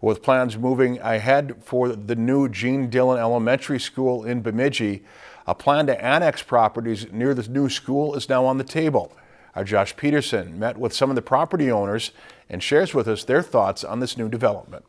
With plans moving ahead for the new Gene Dillon Elementary School in Bemidji, a plan to annex properties near the new school is now on the table. Our Josh Peterson met with some of the property owners and shares with us their thoughts on this new development.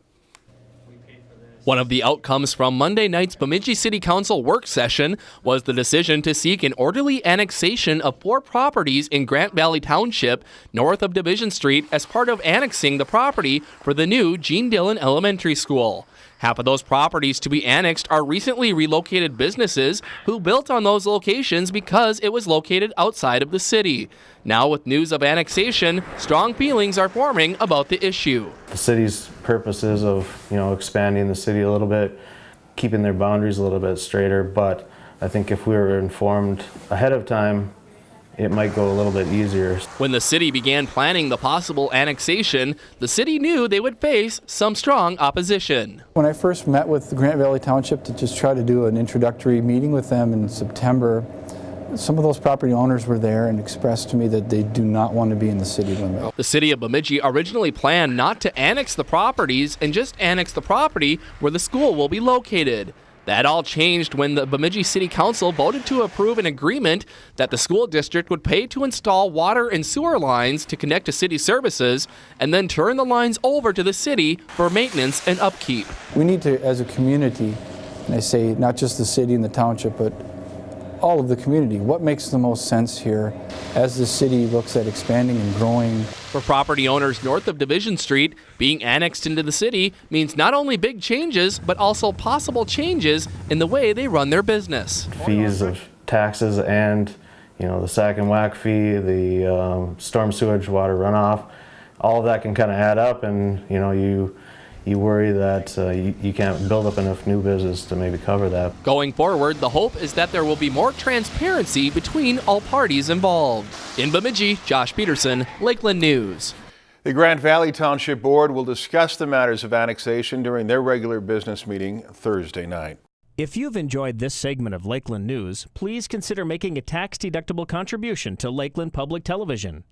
One of the outcomes from Monday night's Bemidji City Council work session was the decision to seek an orderly annexation of four properties in Grant Valley Township north of Division Street as part of annexing the property for the new Gene Dillon Elementary School. Half of those properties to be annexed are recently relocated businesses who built on those locations because it was located outside of the city. Now, with news of annexation, strong feelings are forming about the issue. The city's purposes of, you know, expanding the city a little bit, keeping their boundaries a little bit straighter, but I think if we were informed ahead of time, it might go a little bit easier. When the city began planning the possible annexation, the city knew they would face some strong opposition. When I first met with the Grant Valley Township to just try to do an introductory meeting with them in September, some of those property owners were there and expressed to me that they do not want to be in the city limit. The city of Bemidji originally planned not to annex the properties and just annex the property where the school will be located. That all changed when the Bemidji City Council voted to approve an agreement that the school district would pay to install water and sewer lines to connect to city services and then turn the lines over to the city for maintenance and upkeep. We need to, as a community, I say not just the city and the township, but all of the community. What makes the most sense here as the city looks at expanding and growing? For property owners north of Division Street, being annexed into the city means not only big changes, but also possible changes in the way they run their business. Fees of taxes and, you know, the SAC and WAC fee, the um, storm sewage water runoff, all of that can kind of add up and, you know, you you worry that uh, you, you, can't build up enough new business to maybe cover that. Going forward, the hope is that there will be more transparency between all parties involved. In Bemidji, Josh Peterson, Lakeland News. The Grant Valley Township Board will discuss the matters of annexation during their regular business meeting Thursday night. If you've enjoyed this segment of Lakeland News, please consider making a tax-deductible contribution to Lakeland Public Television.